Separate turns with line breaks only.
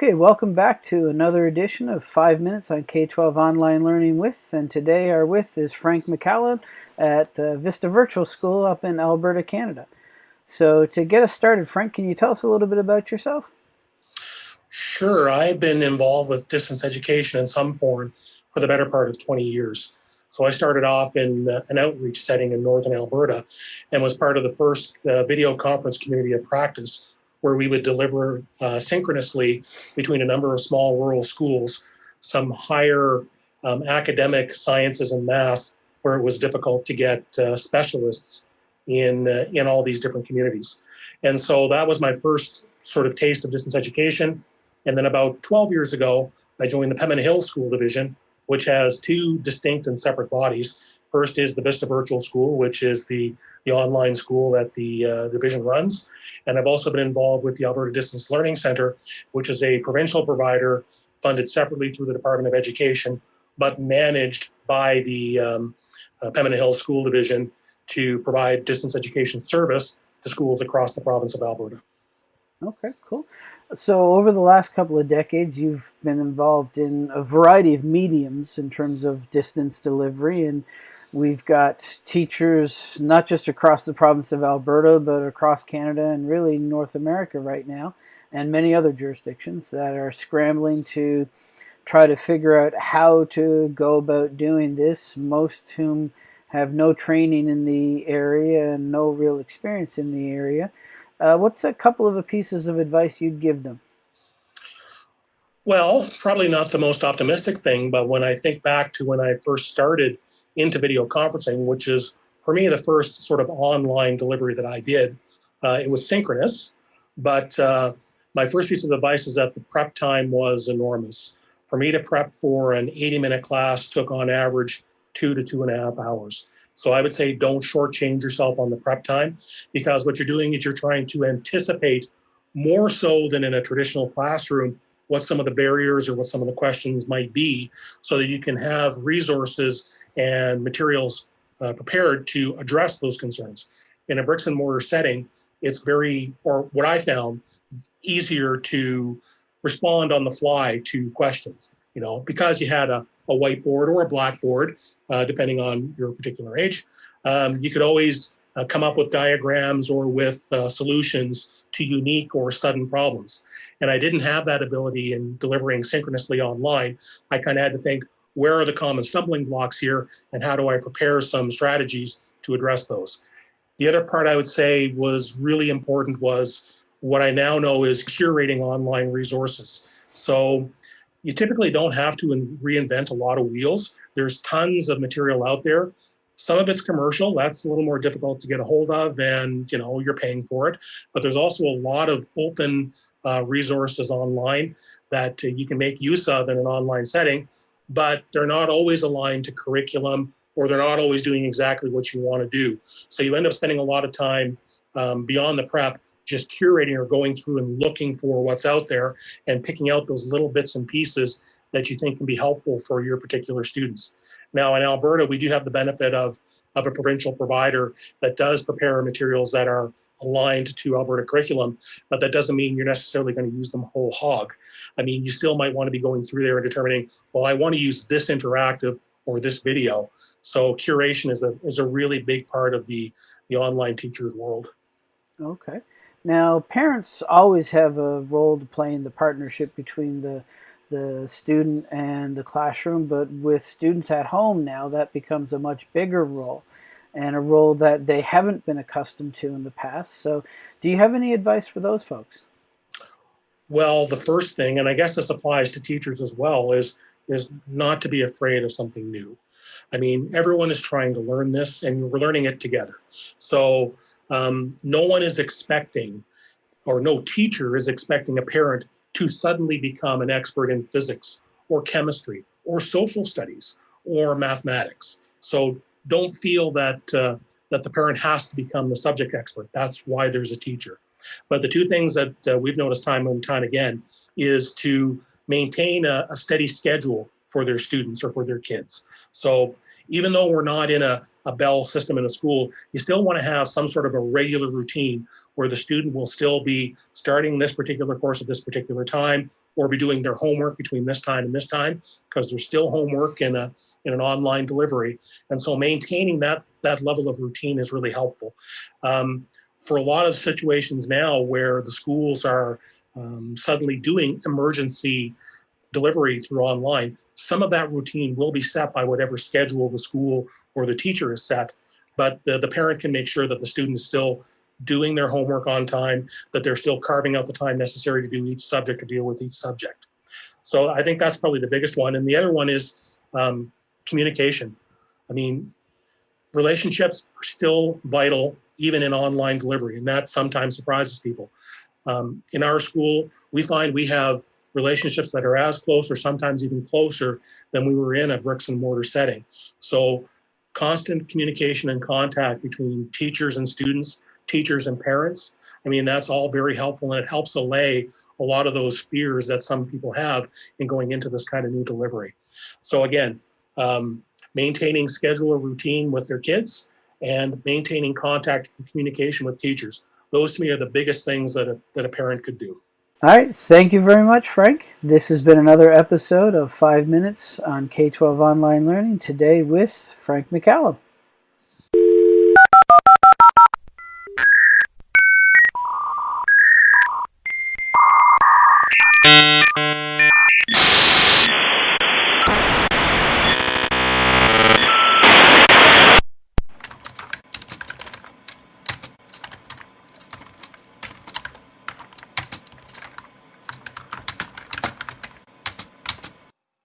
Okay, welcome back to another edition of 5 Minutes on K-12 Online Learning With, and today our with is Frank McCallum at uh, Vista Virtual School up in Alberta, Canada. So to get us started, Frank, can you tell us a little bit about yourself?
Sure, I've been involved with distance education in some form for the better part of 20 years. So I started off in uh, an outreach setting in northern Alberta and was part of the first uh, video conference community of practice where we would deliver uh, synchronously between a number of small rural schools some higher um, academic sciences and math where it was difficult to get uh, specialists in, uh, in all these different communities. And so that was my first sort of taste of distance education. And then about 12 years ago, I joined the Pembina Hill School Division, which has two distinct and separate bodies. First is the Vista Virtual School, which is the, the online school that the uh, division runs. And I've also been involved with the Alberta Distance Learning Center, which is a provincial provider funded separately through the Department of Education, but managed by the um, uh, Pembina Hill School Division to provide distance education service to schools across the province of Alberta.
Okay, cool. So over the last couple of decades, you've been involved in a variety of mediums in terms of distance delivery and We've got teachers not just across the province of Alberta, but across Canada and really North America right now, and many other jurisdictions that are scrambling to try to figure out how to go about doing this, most whom have no training in the area and no real experience in the area. Uh, what's a couple of pieces of advice you'd give them?
Well, probably not the most optimistic thing, but when I think back to when I first started into video conferencing, which is for me the first sort of online delivery that I did. Uh, it was synchronous, but uh, my first piece of advice is that the prep time was enormous. For me to prep for an 80 minute class took on average two to two and a half hours. So I would say don't shortchange yourself on the prep time because what you're doing is you're trying to anticipate more so than in a traditional classroom what some of the barriers or what some of the questions might be so that you can have resources and materials uh, prepared to address those concerns. In a bricks and mortar setting, it's very, or what I found, easier to respond on the fly to questions, you know, because you had a, a whiteboard or a blackboard, uh, depending on your particular age. Um, you could always uh, come up with diagrams or with uh, solutions to unique or sudden problems. And I didn't have that ability in delivering synchronously online. I kind of had to think, where are the common stumbling blocks here and how do I prepare some strategies to address those? The other part I would say was really important was what I now know is curating online resources. So you typically don't have to reinvent a lot of wheels. There's tons of material out there. Some of it's commercial, that's a little more difficult to get a hold of and you know, you're paying for it. But there's also a lot of open uh, resources online that uh, you can make use of in an online setting but they're not always aligned to curriculum or they're not always doing exactly what you want to do. So you end up spending a lot of time um, beyond the prep just curating or going through and looking for what's out there and picking out those little bits and pieces that you think can be helpful for your particular students. Now in Alberta, we do have the benefit of, of a provincial provider that does prepare materials that are aligned to Alberta curriculum, but that doesn't mean you're necessarily going to use them whole hog. I mean, you still might want to be going through there and determining, well, I want to use this interactive or this video. So curation is a, is a really big part of the, the online teacher's world.
Okay. Now, parents always have a role to play in the partnership between the the student and the classroom, but with students at home now, that becomes a much bigger role and a role that they haven't been accustomed to in the past. So do you have any advice for those folks?
Well, the first thing, and I guess this applies to teachers as well, is, is not to be afraid of something new. I mean, everyone is trying to learn this and we're learning it together. So um, no one is expecting, or no teacher is expecting a parent to suddenly become an expert in physics or chemistry or social studies or mathematics. So don't feel that uh, that the parent has to become the subject expert. That's why there's a teacher. But the two things that uh, we've noticed time and time again is to maintain a, a, steady schedule for their students or for their kids. So even though we're not in a, a bell system in a school, you still want to have some sort of a regular routine where the student will still be starting this particular course at this particular time or be doing their homework between this time and this time because there's still homework in a in an online delivery. And so maintaining that that level of routine is really helpful. Um, for a lot of situations now where the schools are um, suddenly doing emergency delivery through online some of that routine will be set by whatever schedule the school or the teacher is set but the, the parent can make sure that the student is still doing their homework on time, that they're still carving out the time necessary to do each subject to deal with each subject. So I think that's probably the biggest one. And the other one is um, communication. I mean, relationships are still vital even in online delivery, and that sometimes surprises people. Um, in our school, we find we have relationships that are as close or sometimes even closer than we were in a bricks and mortar setting. So constant communication and contact between teachers and students teachers and parents. I mean, that's all very helpful and it helps allay a lot of those fears that some people have in going into this kind of new delivery. So again, um, maintaining schedule or routine with their kids and maintaining contact and communication with teachers. Those to me are the biggest things that a, that a parent could do.
All right, thank you very much, Frank. This has been another episode of 5 Minutes on K-12 Online Learning, today with Frank McCallum.